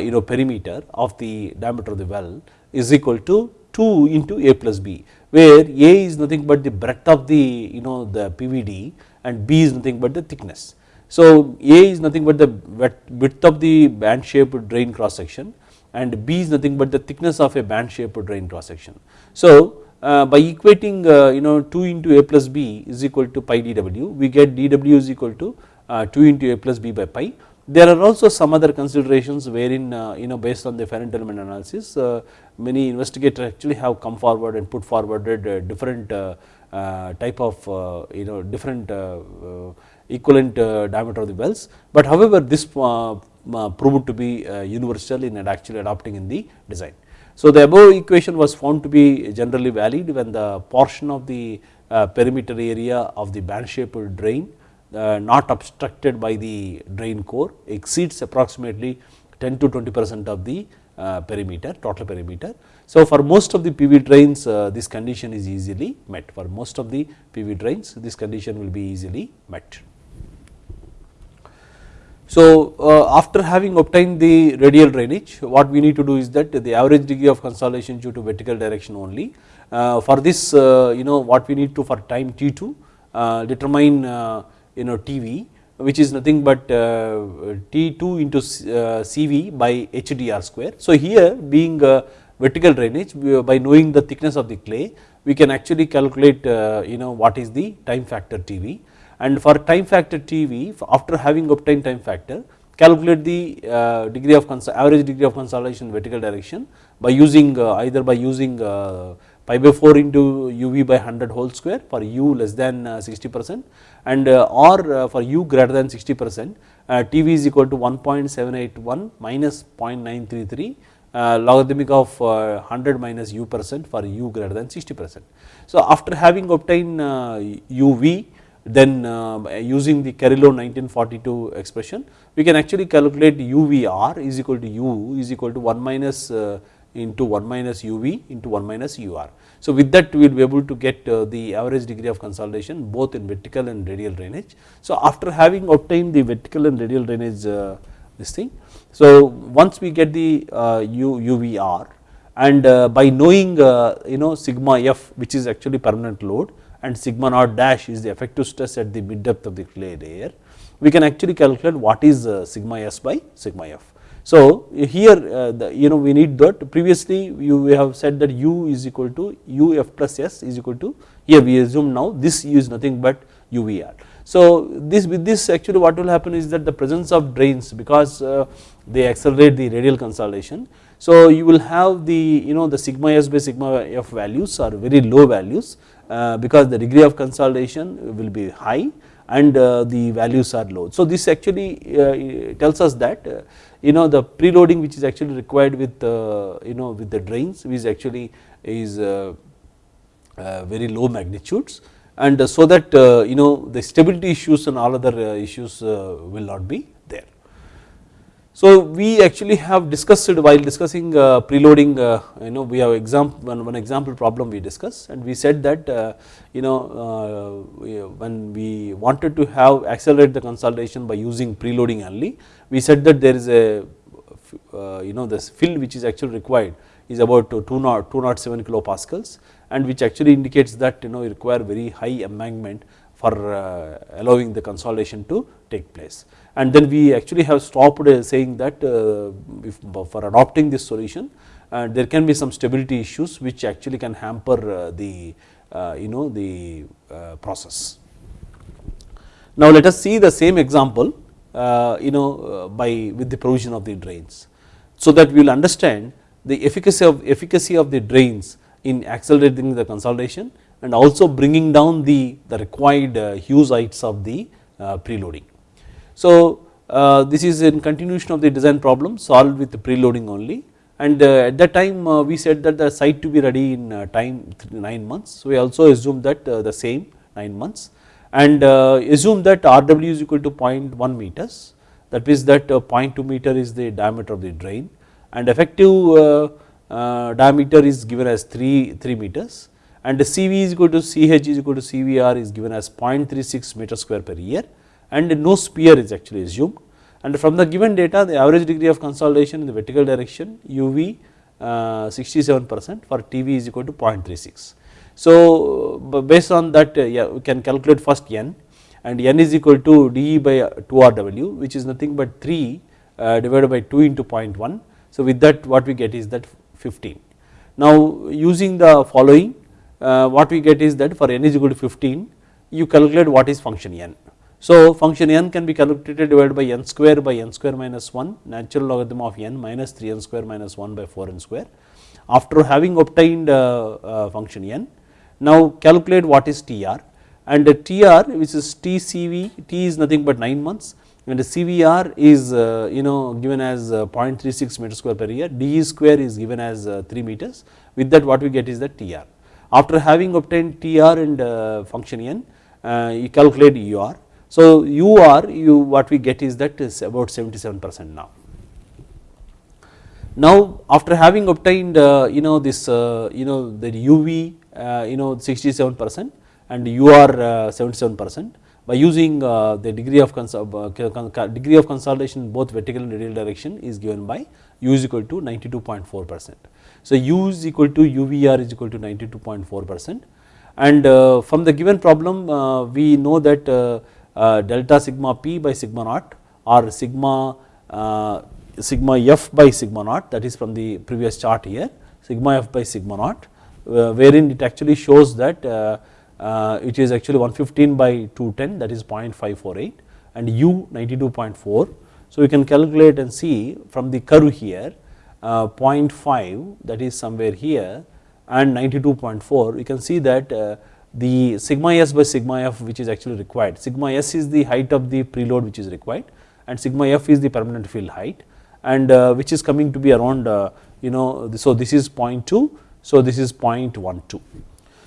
you know perimeter of the diameter of the well is equal to 2 into A plus B where A is nothing but the breadth of the you know the PVD and B is nothing but the thickness. So A is nothing but the width of the band shaped drain cross section and B is nothing but the thickness of a band shaped drain cross section. So uh, by equating uh, you know 2 into A plus B is equal to pi dW we get dW is equal to uh, 2 into A plus B by pi there are also some other considerations wherein uh, you know based on the finite element analysis uh, many investigators actually have come forward and put forwarded uh, different uh, uh, type of uh, you know different equivalent diameter of the wells, but however this proved to be universal in actually adopting in the design. So the above equation was found to be generally valid when the portion of the perimeter area of the band shaped drain uh, not obstructed by the drain core exceeds approximately 10 to 20 percent of the uh, perimeter total perimeter. So, for most of the PV drains uh, this condition is easily met for most of the PV drains this condition will be easily met. So, uh, after having obtained the radial drainage what we need to do is that the average degree of consolidation due to vertical direction only. Uh, for this uh, you know what we need to for time T2 determine you know TV which is nothing but uh, T2 into uh, CV by HDR square. So, here being a vertical drainage by knowing the thickness of the clay we can actually calculate uh, you know what is the time factor TV and for time factor TV after having obtained time factor calculate the uh, degree of average degree of consolidation vertical direction by using uh, either by using pi by 4 into uv by 100 whole square for u less than uh, 60 percent and uh, or uh, for u greater than 60 percent TV is equal to 1.781 minus 0.933 uh, logarithmic of uh, 100 minus u percent for u greater than 60 percent. So, after having obtained uh, uv then uh, using the Carrillo 1942 expression we can actually calculate UVR is equal to U is equal to 1 minus uh, into 1 minus UV into 1 minus UR. So, with that we will be able to get uh, the average degree of consolidation both in vertical and radial drainage. So, after having obtained the vertical and radial drainage uh, this thing. So, once we get the uh, U, UVR and by knowing you know sigma f which is actually permanent load and sigma naught dash is the effective stress at the mid depth of the clay layer, we can actually calculate what is sigma s by sigma f. So, here uh, the, you know we need that previously you we have said that u is equal to u f plus s is equal to here we assume now this u is nothing but UVR. So, this with this actually what will happen is that the presence of drains because uh, they accelerate the radial consolidation. So, you will have the you know the sigma s by sigma f values are very low values uh, because the degree of consolidation will be high and the values are low. So, this actually tells us that you know the preloading which is actually required with uh, you know with the drains which actually is uh, uh, very low magnitudes and so that uh, you know the stability issues and all other issues will not be. So, we actually have discussed while discussing uh, preloading uh, you know we have example one, one example problem we discussed and we said that uh, you know uh, when we wanted to have accelerate the consolidation by using preloading only we said that there is a uh, you know this fill which is actually required is about 207 kilopascals and which actually indicates that you know you require very high embankment for uh, allowing the consolidation to take place and then we actually have stopped uh, saying that uh, for adopting this solution uh, there can be some stability issues which actually can hamper uh, the uh, you know the uh, process. Now let us see the same example you know by with the provision of the drains. So that we will understand the efficacy of efficacy of the drains in accelerating the consolidation and also bringing down the, the required Hughes heights of the preloading. So, uh, this is in continuation of the design problem solved with the preloading only. And uh, at that time uh, we said that the site to be ready in uh, time 9 months. So, we also assume that uh, the same 9 months. And uh, assume that RW is equal to 0.1 meters. That means that 0.2 meter is the diameter of the drain. And effective diameter is given as 3, 3 meters. And CV is equal to CH is equal to CVR is given as 0.36 meter square per year and no smear is actually assumed and from the given data the average degree of consolidation in the vertical direction UV uh, 67 percent for TV is equal to 0.36. So, based on that uh, yeah, we can calculate first n and n is equal to dE by 2RW which is nothing but 3 uh, divided by 2 into 0.1. So, with that what we get is that 15. Now, using the following what we get is that for n is equal to 15 you calculate what is function n so, function n can be calculated divided by n square by n square minus 1 natural logarithm of n minus 3 n square minus 1 by 4 n square. After having obtained uh, uh, function n, now calculate what is TR and TR which is TCV, T is nothing but 9 months. And the CVR is uh, you know given as uh, 0.36 meter square per year, DE square is given as uh, 3 meters. With that what we get is the TR. After having obtained TR and function n, you calculate UR so, u r you what we get is that is about 77 percent now. Now, after having obtained uh, you know this uh, you know the u v uh, you know 67 percent and u r uh, 77 percent by using uh, the degree of uh, degree of consolidation both vertical and radial direction is given by u is equal to 92.4 percent. So, u is equal to u v r is equal to 92.4 percent and from the given problem we know that Uh, delta sigma p by sigma naught or sigma uh, sigma f by sigma naught that is from the previous chart here sigma f by sigma naught uh, wherein it actually shows that uh, uh, it is actually 115 by 210 that is 0.548 and u 92.4. So, we can calculate and see from the curve here 0.5 that is somewhere here and 92.4 we can see that the sigma s by sigma f which is actually required. Sigma s is the height of the preload which is required and sigma f is the permanent fill height and uh, which is coming to be around uh, you know so this is 0.2 so this is 0.12.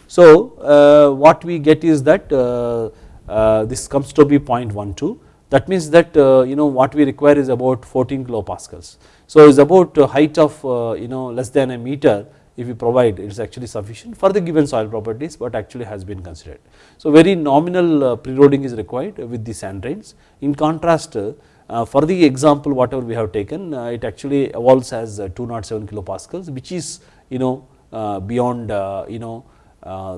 So uh, what we get is that uh, this comes to be 0.12 that means that you know what we require is about 14 kilopascals. So it is about height of you know less than a meter if you provide it is actually sufficient for the given soil properties but actually has been considered. So very nominal uh, preloading is required with the sand drains in contrast uh, for the example whatever we have taken uh, it actually evolves as 207 kilopascals which is you know beyond you know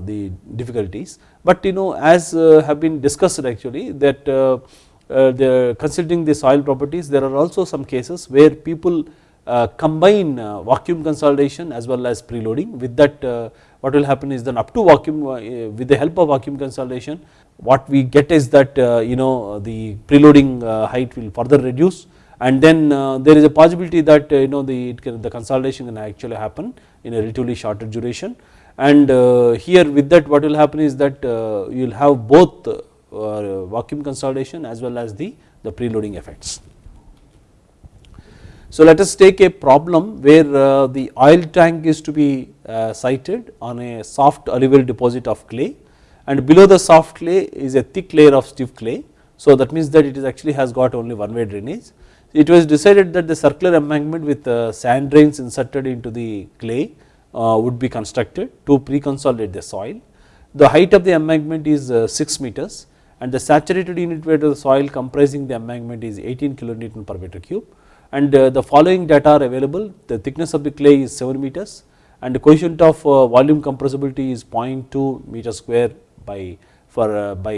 the difficulties but you know as have been discussed actually that the considering the soil properties there are also some cases where people uh, Uh, combine uh, vacuum consolidation as well as preloading. With that uh, what will happen is then up to vacuum uh, with the help of vacuum consolidation what we get is that uh, you know the preloading height will further reduce. And then there is a possibility that you know the can, the consolidation can actually happen in a relatively shorter duration. And here with that what will happen is that you will have both vacuum consolidation as well as the the preloading effects. So let us take a problem where uh, the oil tank is to be uh, sited on a soft alluvial deposit of clay and below the soft clay is a thick layer of stiff clay. So that means that it is actually has got only one way drainage. It was decided that the circular embankment with uh, sand drains inserted into the clay would be constructed to pre-consolidate the soil. The height of the embankment is uh, 6 meters and the saturated unit weight of the soil comprising the embankment is 18 kilonewton per meter cube and uh, the following data are available. The thickness of the clay is 7 meters and the coefficient of uh, volume compressibility is 0.2 meter square by for uh, by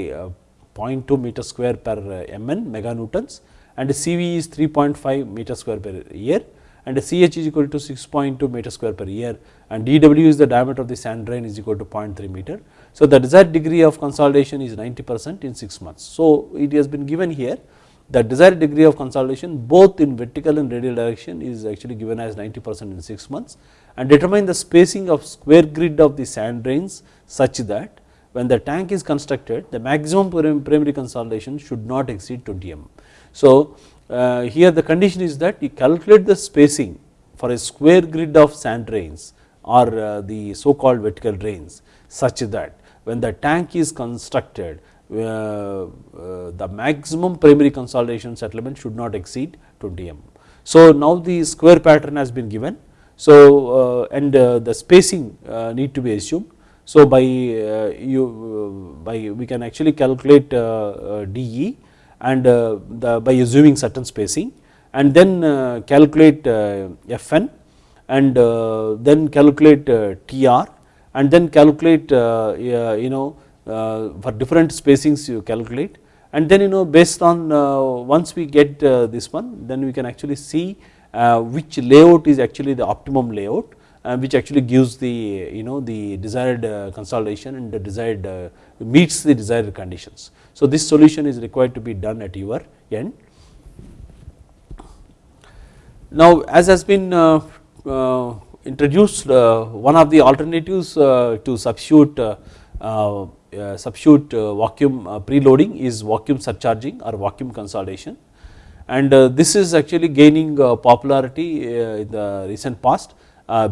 0.2 meter square per mn meganewtons. And CV is 3.5 meter square per year. And CH is equal to 6.2 meter square per year. And dW is the diameter of the sand drain is equal to 0.3 meter. So, the desired degree of consolidation is 90 percent in 6 months. So, it has been given here the desired degree of consolidation both in vertical and radial direction is actually given as 90 percent in 6 months and determine the spacing of square grid of the sand drains such that when the tank is constructed the maximum primary consolidation should not exceed 20 mm. So uh, here the condition is that you calculate the spacing for a square grid of sand drains or uh, the so called vertical drains such that when the tank is constructed Uh, the maximum primary consolidation settlement should not exceed 20 mm. So now the square pattern has been given. So uh, and uh, the spacing uh, need to be assumed. So by you by we can actually calculate DE and the by assuming certain spacing and then calculate Fn and then calculate TR and then calculate you know uh, Uh, for different spacings you calculate and then you know based on uh, once we get uh, this one then we can actually see uh, which layout is actually the optimum layout uh, which actually gives the you know the desired consolidation and the desired meets the desired conditions. So this solution is required to be done at your end. Now as has been introduced one of the alternatives to substitute uh, substitute uh, vacuum uh, preloading is vacuum surcharging or vacuum consolidation and uh, this is actually gaining uh, popularity uh, in the recent past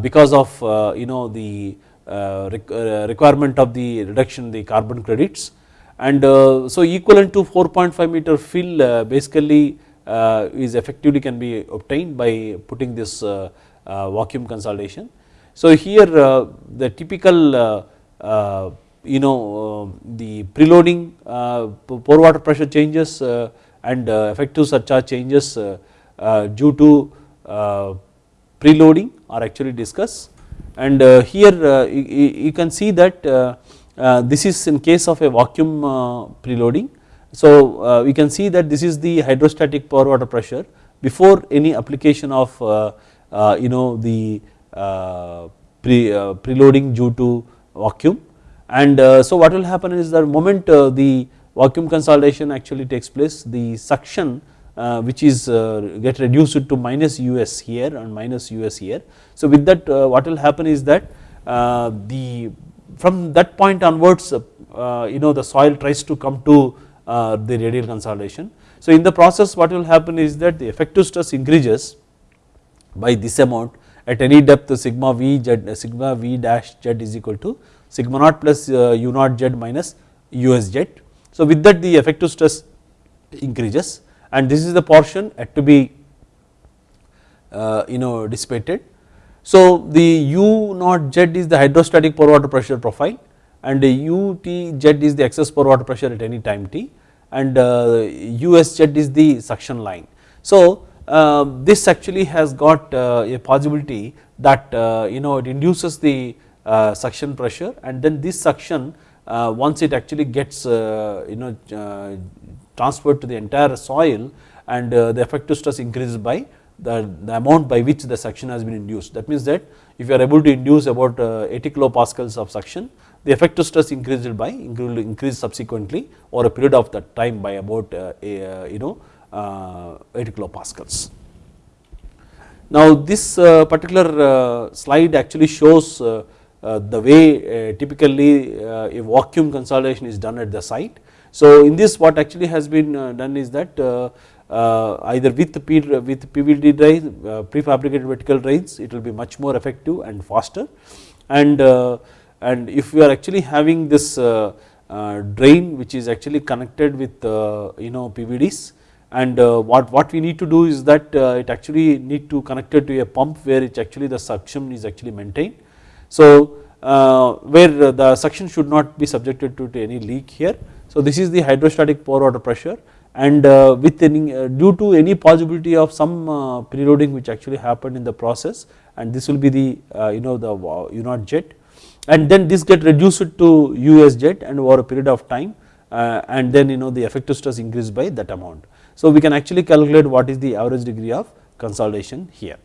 because of you know the requirement of the reduction the carbon credits and so equivalent to 4.5 meter fill basically is effectively can be obtained by putting this vacuum consolidation. So here the typical you know uh, the preloading uh, pore water pressure changes uh, and uh, effective surcharge changes uh, uh, due to preloading are actually discussed and here you, can see that this is in case of a vacuum preloading. So we can see that this is the hydrostatic pore water pressure before any application of you know the pre preloading due to vacuum and uh, so what will happen is the moment uh, the vacuum consolidation actually takes place the suction uh, which is get reduced to minus us here and minus us here. So with that what will happen is that the from that point onwards you know the soil tries to come to the radial consolidation. So in the process what will happen is that the effective stress increases by this amount at any depth sigma v z sigma v dash z is equal to sigma naught plus uh, u naught z minus us z. So with that the effective stress increases and this is the portion had to be uh, you know dissipated. So the U naught Z is the hydrostatic pore water pressure profile and UT Z is the excess pore water pressure at any time t and uh, USZ is the suction line. So uh, this actually has got uh, a possibility that you know it induces the suction pressure and then this suction uh, once it actually gets you know transferred to the entire soil and the effective stress increases by the, the amount by which the suction has been induced. That means that if you are able to induce about 80 kilopascals of suction the effective stress increased by increase subsequently over a period of that time by about you know uh, 80 kilopascals. Now this uh, particular uh, slide actually shows Uh, the way uh, typically uh, a vacuum consolidation is done at the site. So in this what actually has been done is that either with, P, with PVD drives, prefabricated vertical drains it will be much more effective and faster and and if we are actually having this drain which is actually connected with you know PVDs and uh, what, what we need to do is that uh, it actually need to connect it to a pump where it actually the suction is actually maintained. So uh, where the suction should not be subjected to, any leak here. So this is the hydrostatic pore water pressure and uh, with any uh, due to any possibility of some uh, preloading which actually happened in the process and this will be the you know the U naught jet and then this get reduced to US jet and over a period of time and then you know the effective stress increased by that amount. So we can actually calculate what is the average degree of consolidation here.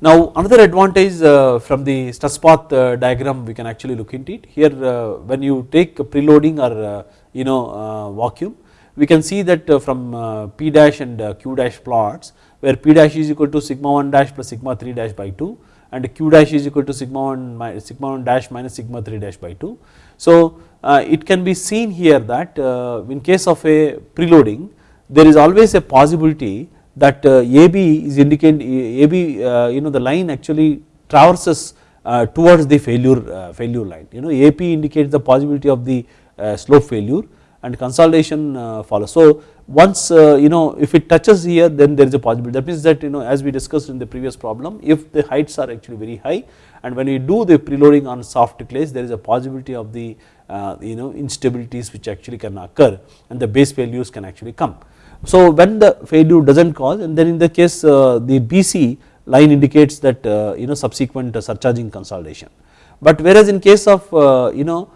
Now another advantage uh, from the stress path uh, diagram we can actually look into it here uh, when you take preloading or uh, you know uh, vacuum we can see that uh, from P dash and Q dash plots where P dash is equal to sigma 1 dash plus sigma 3 dash by 2 and Q dash is equal to sigma 1 sigma 1 dash minus sigma 3 dash by 2. So it can be seen here that in case of a preloading there is always a possibility that uh, AB is indicate AB uh, you know the line actually traverses uh, towards the failure uh, failure line you know AP indicates the possibility of the slope failure and consolidation follows. So once you know if it touches here then there is a possibility that means that you know as we discussed in the previous problem if the heights are actually very high and when we do the preloading on soft clays there is a possibility of the uh, you know instabilities which actually can occur and the base failures can actually come. So when the failure does not cause and then in the case uh, the BC line indicates that uh, you know subsequent surcharging consolidation. But whereas in case of you know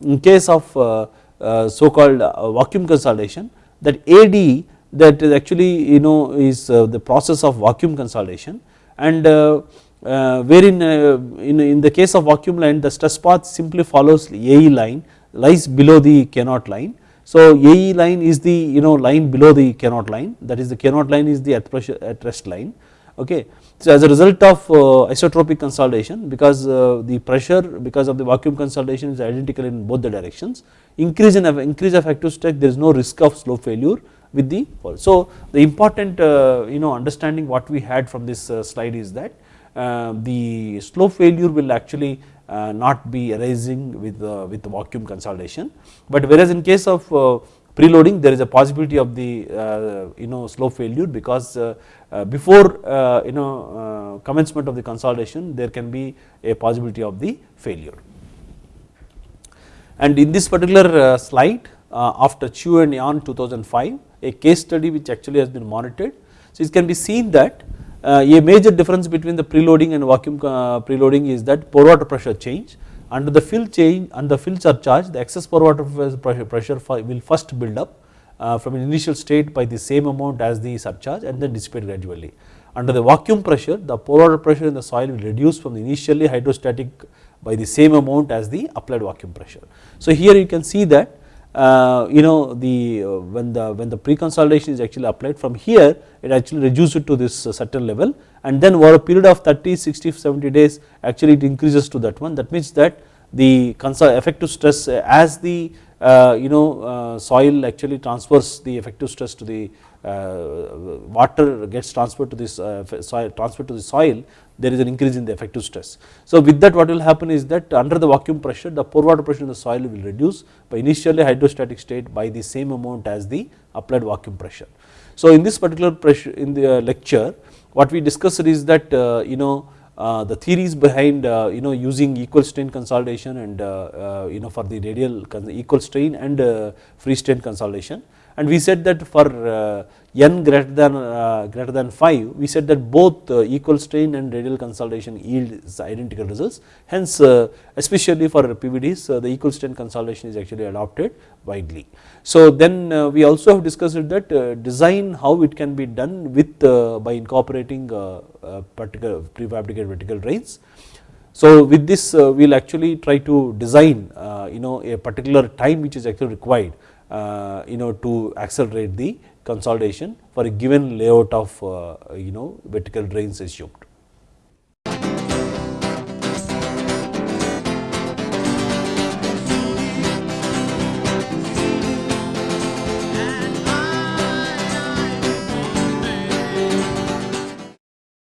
in case of so called vacuum consolidation that AD that is actually you know is the process of vacuum consolidation and uh, wherein uh, in, in the case of vacuum line the stress path simply follows AE line lies below the K naught line. So AE line is the you know line below the naught line that is the naught line is the at, pressure, at rest line okay. So as a result of uh, isotropic consolidation because uh, the pressure because of the vacuum consolidation is identical in both the directions increase in increase of active stress there is no risk of slope failure with the fall. So the important uh, you know understanding what we had from this uh, slide is that uh, the slope failure will actually uh, not be arising with uh, with vacuum consolidation but whereas in case of uh, preloading there is a possibility of the uh, you know slope failure because uh, before you know commencement of the consolidation there can be a possibility of the failure. And in this particular slide after Chu and Yan 2005 a case study which actually has been monitored. So it can be seen that uh, a major difference between the preloading and vacuum uh, preloading is that pore water pressure change under the fill change the fill surcharge the excess pore water pressure will first build up uh, from an initial state by the same amount as the surcharge and then dissipate gradually. Under the vacuum pressure the pore water pressure in the soil will reduce from the initially hydrostatic by the same amount as the applied vacuum pressure. So here you can see that uh, you know the uh, when the when the pre-consolidation is actually applied from here it actually reduces it to this uh, certain level. And then over a period of 30 60 70 days actually it increases to that one. That means that the effective stress as the uh, you know uh, soil actually transfers the effective stress to the uh, water gets transferred to this uh, soil transferred to the soil there is an increase in the effective stress. So with that what will happen is that under the vacuum pressure the pore water pressure in the soil will reduce by initially hydrostatic state by the same amount as the applied vacuum pressure. So in this particular pressure in the lecture what we discussed is that you know uh, the theories behind uh, you know using equal strain consolidation and uh, you know for the radial equal strain and free strain consolidation and we said that for uh, n greater than uh, greater than 5 we said that both uh, equal strain and radial consolidation yields identical results hence especially for PVDs the equal strain consolidation is actually adopted widely. So then uh, we also have discussed that uh, design how it can be done with uh, by incorporating particular prefabricated vertical drains. So with this we will actually try to design you know a particular time which is actually required Uh, you know to accelerate the consolidation for a given layout of uh, you know vertical drains assumed.